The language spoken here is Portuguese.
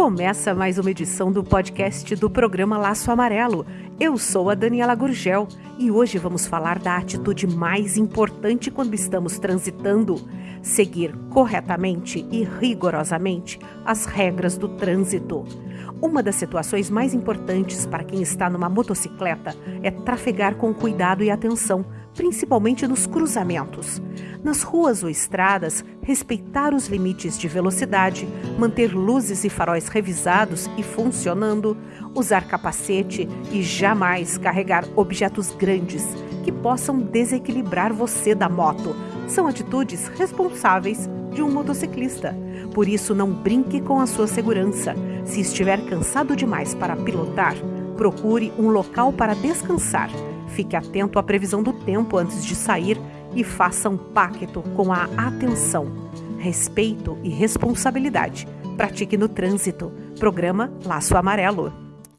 Começa mais uma edição do podcast do programa Laço Amarelo. Eu sou a Daniela Gurgel e hoje vamos falar da atitude mais importante quando estamos transitando: seguir corretamente e rigorosamente as regras do trânsito. Uma das situações mais importantes para quem está numa motocicleta é trafegar com cuidado e atenção, principalmente nos cruzamentos. Nas ruas ou estradas, respeitar os limites de velocidade, manter luzes e faróis revisados e funcionando, usar capacete e jamais carregar objetos grandes que possam desequilibrar você da moto. São atitudes responsáveis de um motociclista. Por isso, não brinque com a sua segurança. Se estiver cansado demais para pilotar, procure um local para descansar. Fique atento à previsão do tempo antes de sair e faça um pacto com a atenção, respeito e responsabilidade. Pratique no trânsito. Programa Laço Amarelo.